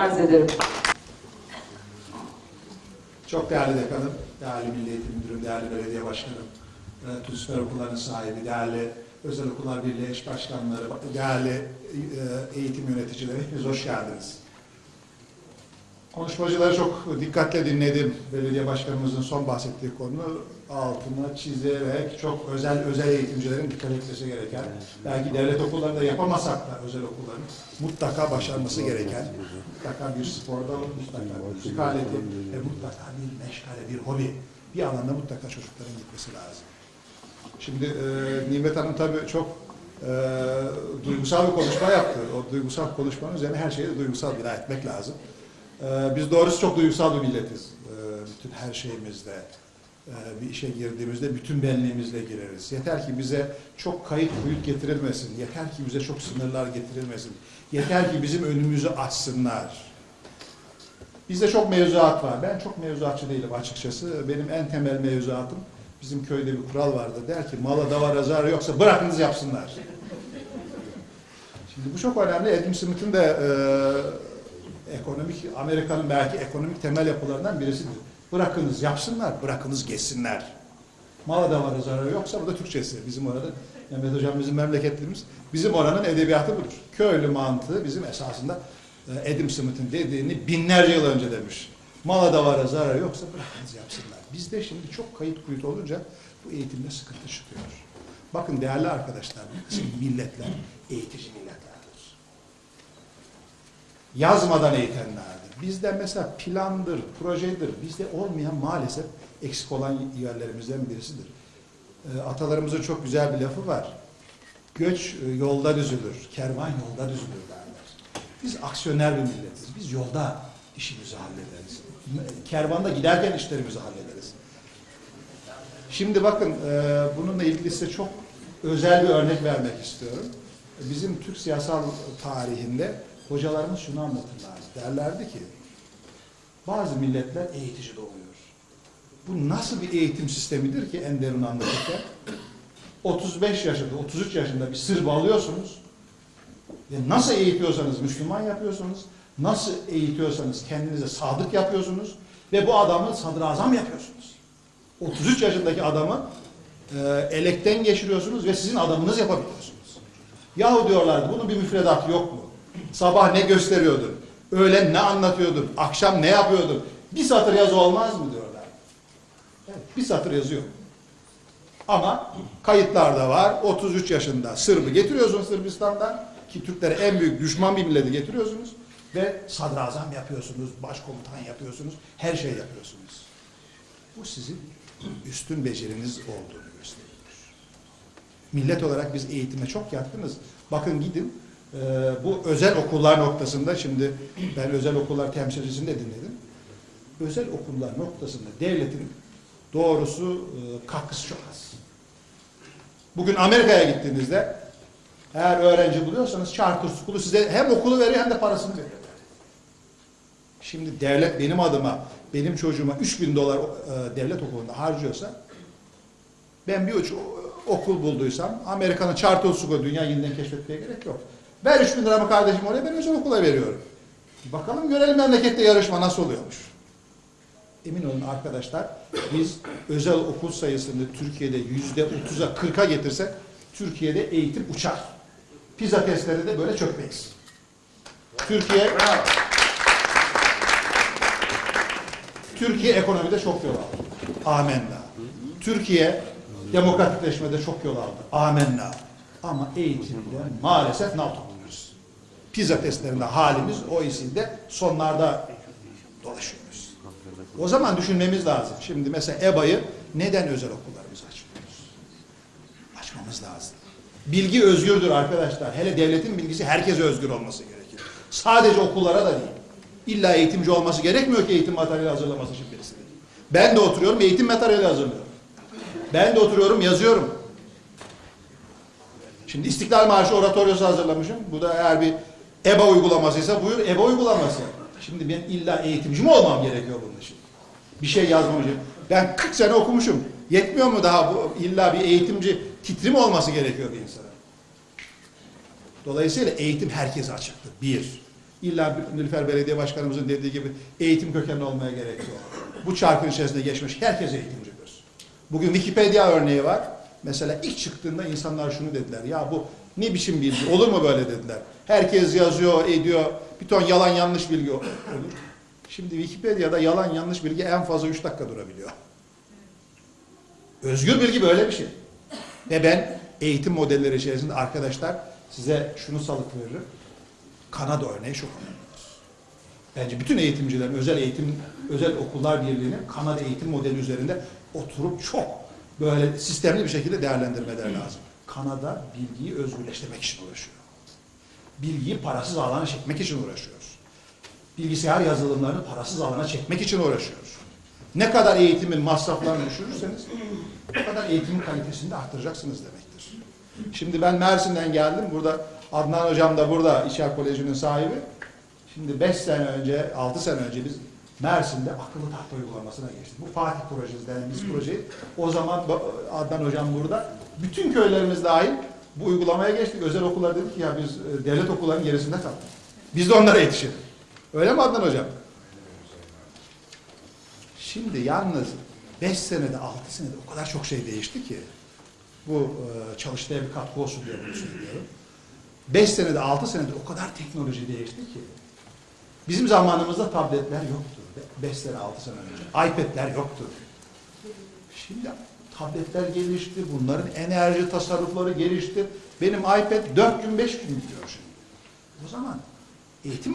arz ederim. Çok değerli dekanım, değerli Milli Eğitim Müdürüm, değerli belediye başkanım, e, tüm süper okulların sahibi, değerli özel okullar birliği eş başkanları, değerli e, eğitim yöneticileri, hepiniz hoş geldiniz. Konuşmacıları çok dikkatle dinledim. Belediye başkanımızın son bahsettiği konu altına çizerek çok özel özel eğitimcilerin dikkat etmesi gereken, belki devlet okullarında yapamasak da özel okulların mutlaka başarması gereken, mutlaka bir sporda, mutlaka bir müzik aleti ve mutlaka bir meşgale, bir hobi, bir alanda mutlaka çocukların gitmesi lazım. Şimdi e, Nimet Hanım tabii çok e, duygusal bir konuşma yaptı. O duygusal konuşmanın üzerine her şeye de duygusal bina etmek lazım. E, biz doğrusu çok duygusal bir milletiz. E, bütün her şeyimizde, e, bir işe girdiğimizde bütün benliğimizle gireriz. Yeter ki bize çok kayıt kuyut getirilmesin. Yeter ki bize çok sınırlar getirilmesin. Yeter ki bizim önümüzü açsınlar. Bizde çok mevzuat var. Ben çok mevzuatçı değilim açıkçası. Benim en temel mevzuatım bizim köyde bir kural vardı. Der ki mala davara zararı yoksa bırakınız yapsınlar. Şimdi bu çok önemli. Adam Smith'in de e, ekonomik, Amerika'nın belki ekonomik temel yapılarından birisidir. Bırakınız yapsınlar, bırakınız geçsinler. Mala davara zararı yoksa bu da Türkçesi. Bizim orada Mehmet Hocam bizim memleketlimiz. Bizim oranın edebiyatı budur. Köylü mantığı bizim esasında e, Adam Smith'in dediğini binlerce yıl önce demiş. Mala davara zararı yoksa bırakınız yapsınlar. Bizde şimdi çok kayıt kuyut olunca bu eğitimde sıkıntı çıkıyor. Bakın değerli arkadaşlar, milletler eğitici. Yazmadan eğitenlerdir. Bizde mesela plandır, projedir. Bizde olmayan maalesef eksik olan yerlerimizden birisidir. E, Atalarımızın çok güzel bir lafı var. Göç e, yolda düzülür, kervan yolda düzülür derler. Biz aksiyoner bir milletiz. Biz yolda işimizi hallederiz. Kervanda giderken işlerimizi hallederiz. Şimdi bakın e, bununla ilgili size çok özel bir örnek vermek istiyorum. Bizim Türk siyasal tarihinde hocalarımız şunu anlatırlardı. Derlerdi ki bazı milletler eğitici doğuyor. Bu nasıl bir eğitim sistemidir ki Enderun anlatırken? 35 yaşında, 33 yaşında bir Sırp alıyorsunuz ve nasıl eğitiyorsanız Müslüman yapıyorsunuz, nasıl eğitiyorsanız kendinize sadık yapıyorsunuz ve bu adamı sadrazam yapıyorsunuz. 33 yaşındaki adamı e, elekten geçiriyorsunuz ve sizin adamınız yapabiliyorsunuz. Yahu diyorlardı bunun bir müfredatı yok mu? Sabah ne gösteriyordun? Öğlen ne anlatıyordun? Akşam ne yapıyordun? Bir satır yazı olmaz mı diyorlar. Evet, bir satır yazıyor. Ama kayıtlarda var. 33 yaşında Sırbı getiriyorsunuz Sırbistan'dan ki Türklere en büyük düşman bir milleti getiriyorsunuz ve sadrazam yapıyorsunuz, başkomutan yapıyorsunuz, her şey yapıyorsunuz. Bu sizin üstün beceriniz olduğunu gösteriyor. Millet olarak biz eğitime çok yatkınız. Bakın gidin e, bu özel okullar noktasında şimdi ben özel okullar temsilcisini de dinledim. Özel okullar noktasında devletin doğrusu e, katkısı çok az. Bugün Amerika'ya gittiğinizde eğer öğrenci buluyorsanız charter school'u size hem okulu veriyor hem de parasını veriyor. Şimdi devlet benim adıma, benim çocuğuma 3000 dolar e, devlet okulunda harcıyorsa ben bir okul bulduysam Amerika'nın charter school'u dünya yeniden keşfetmeye gerek yok. Ver 3000 liramı kardeşim oraya ben özel okula veriyorum. Bakalım görelim memlekette yarışma nasıl oluyormuş. Emin olun arkadaşlar biz özel okul sayısını Türkiye'de yüzde 30'a 40'a getirsek Türkiye'de eğitim uçar. Pizza testleri de böyle çökmeyiz. Türkiye Türkiye ekonomide çok yol aldı. Amenna. Türkiye demokratikleşmede çok yol aldı. Amenna. Ama eğitimde maalesef ne yapıyoruz? Pizza testlerinde halimiz OECD'de sonlarda dolaşıyoruz. O zaman düşünmemiz lazım. Şimdi mesela EBA'yı neden özel okullarımızı açmıyoruz? Açmamız lazım. Bilgi özgürdür arkadaşlar. Hele devletin bilgisi herkese özgür olması gerekir. Sadece okullara da değil. İlla eğitimci olması gerekmiyor ki eğitim materyali hazırlaması için birisi. Ben de oturuyorum eğitim materyali hazırlıyorum. Ben de oturuyorum yazıyorum. Şimdi İstiklal Marşı oratoryosu hazırlamışım. Bu da eğer bir EBA uygulamasıysa buyur EBA uygulaması. Şimdi ben illa eğitimci mi olmam gerekiyor bunun için? Bir şey yazmam için. Ben 40 sene okumuşum. Yetmiyor mu daha bu illa bir eğitimci titri mi olması gerekiyor bir insana? Dolayısıyla eğitim herkese açıktır. Bir. İlla Nilüfer Belediye Başkanımızın dediği gibi eğitim kökenli olmaya gerek yok. Bu çarkın içerisinde geçmiş herkes eğitimcidir. Bugün Wikipedia örneği var. Mesela ilk çıktığında insanlar şunu dediler. Ya bu ne biçim bilgi? Olur mu böyle dediler. Herkes yazıyor, ediyor. Bir ton yalan yanlış bilgi olur. Şimdi Wikipedia'da yalan yanlış bilgi en fazla 3 dakika durabiliyor. Özgür bilgi böyle bir şey. Ve ben eğitim modelleri içerisinde arkadaşlar size şunu salık veririm. Kanada örneği çok önemlidir. Bence bütün eğitimcilerin özel eğitim, özel okullar birliğinin Kanada eğitim modeli üzerinde oturup çok böyle sistemli bir şekilde değerlendirmeleri lazım. Kanada bilgiyi özgürleştirmek için uğraşıyor. Bilgiyi parasız alana çekmek için uğraşıyoruz. Bilgisayar yazılımlarını parasız alana çekmek için uğraşıyoruz. Ne kadar eğitimin masraflarını düşürürseniz o kadar eğitimin kalitesini de arttıracaksınız demektir. Şimdi ben Mersin'den geldim. Burada Adnan Hocam da burada İçer Koleji'nin sahibi. Şimdi 5 sene önce, 6 sene önce biz Mersin'de akıllı tahta uygulamasına geçtik. Bu Fatih projesi denen biz projeyi. O zaman Adnan Hocam burada. Bütün köylerimiz dahil bu uygulamaya geçtik. Özel okullar dedik ki ya biz e, devlet okullarının gerisinde kaldık. Biz de onlara yetişelim. Öyle mi Adnan Hocam? Şimdi yalnız 5 senede 6 senede o kadar çok şey değişti ki bu e, çalıştaya bir katkı olsun diye bunu söylüyorum. 5 senede 6 senede o kadar teknoloji değişti ki bizim zamanımızda tabletler yoktu. 5 sene 6 sene önce. iPad'ler yoktu. Şimdi tabletler gelişti. Bunların enerji tasarrufları gelişti. Benim iPad 4 gün 5 gün gidiyor şimdi. O zaman eğitim